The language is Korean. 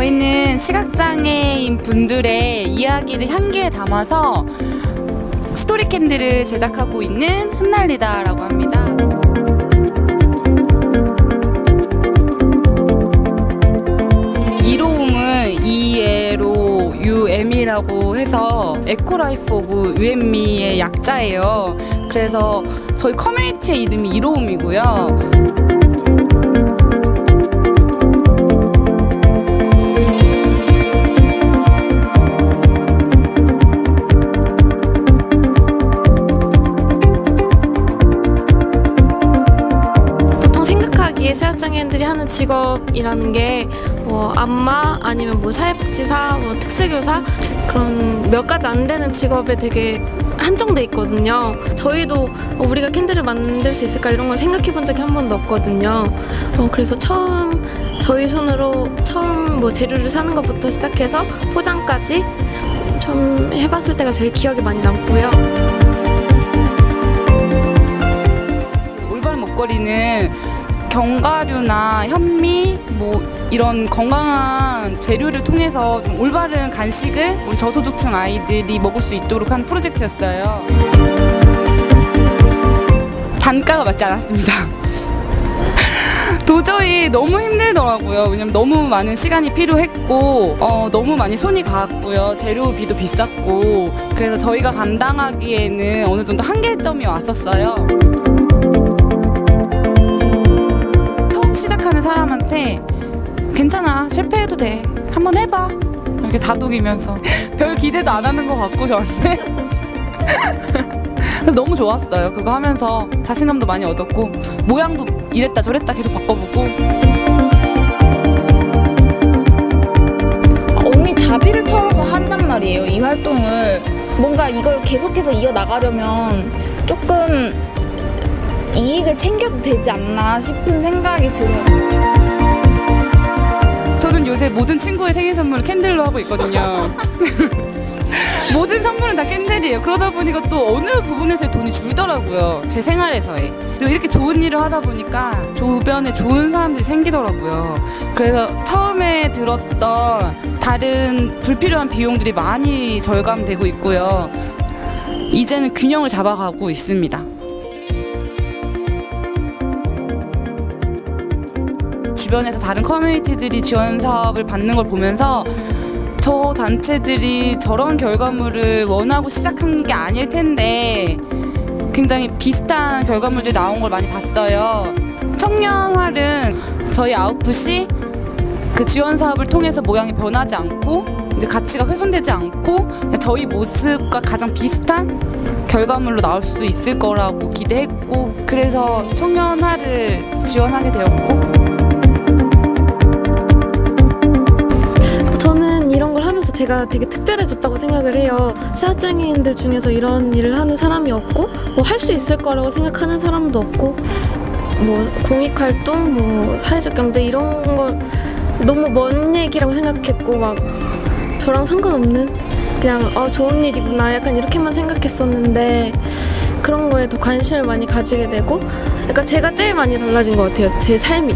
저희는 시각장애인 분들의 이야기를 향기에 담아서 스토리 캔들을 제작하고 있는 흩날리다라고 합니다. 이로움은 ELOUM이라고 해서 에코라이프 오브 UM미의 약자예요. 그래서 저희 커뮤니티의 이름이 이로움이고요. 시각장애인들이 하는 직업이라는 게 뭐 안마 아니면 뭐 사회복지사, 뭐 특수교사 그런 몇 가지 안 되는 직업에 되게 한정돼 있거든요. 저희도 어, 우리가 캔들을 만들 수 있을까 이런 걸 생각해 본 적이 한 번도 없거든요. 어, 그래서 처음 저희 손으로 처음 뭐 재료를 사는 것부터 시작해서 포장까지 좀 해봤을 때가 제일 기억에 많이 남고요. 올바른 먹거리는 견과류나 현미 뭐 이런 건강한 재료를 통해서 좀 올바른 간식을 우리 저소득층 아이들이 먹을 수 있도록 한 프로젝트였어요. 단가가 맞지 않았습니다. 도저히 너무 힘들더라고요. 왜냐면 너무 많은 시간이 필요했고, 어, 너무 많이 손이 갔고요. 재료비도 비쌌고, 그래서 저희가 감당하기에는 어느 정도 한계점이 왔었어요. 사람한테 괜찮아. 실패해도 돼. 한번 해봐. 이렇게 다독이면서. 별 기대도 안 하는 것 같고 저한테 너무 좋았어요. 그거 하면서 자신감도 많이 얻었고 모양도 이랬다 저랬다 계속 바꿔보고. 언니 자비를 털어서 한단 말이에요 이 활동을. 뭔가 이걸 계속해서 이어나가려면 조금 이익을 챙겨도 되지 않나 싶은 생각이 들어요 저는 요새 모든 친구의 생일 선물을 캔들로 하고 있거든요. 모든 선물은 다 캔들이에요. 그러다 보니까 또 어느 부분에서 돈이 줄더라고요. 제 생활에서의. 그리고 이렇게 좋은 일을 하다 보니까 주변에 좋은 사람들이 생기더라고요. 그래서 처음에 들었던 다른 불필요한 비용들이 많이 절감되고 있고요. 이제는 균형을 잡아가고 있습니다 주변에서 다른 커뮤니티들이 지원 사업을 받는 걸 보면서 저 단체들이 저런 결과물을 원하고 시작한 게 아닐 텐데 굉장히 비슷한 결과물들이 나온 걸 많이 봤어요. 청년활은 저희 아웃풋이 그 지원 사업을 통해서 모양이 변하지 않고 이제 가치가 훼손되지 않고 저희 모습과 가장 비슷한 결과물로 나올 수 있을 거라고 기대했고 그래서 청년활을 지원하게 되었고 제가 되게 특별해졌다고 생각을 해요. 시각장애인들 중에서 이런 일을 하는 사람이 없고 뭐 할 수 있을 거라고 생각하는 사람도 없고 뭐 공익활동, 뭐 사회적 경제 이런 걸 너무 먼 얘기라고 생각했고 막 저랑 상관없는 그냥 어 좋은 일이구나 약간 이렇게만 생각했었는데 그런 거에 더 관심을 많이 가지게 되고 약간 제가 제일 많이 달라진 것 같아요. 제 삶이.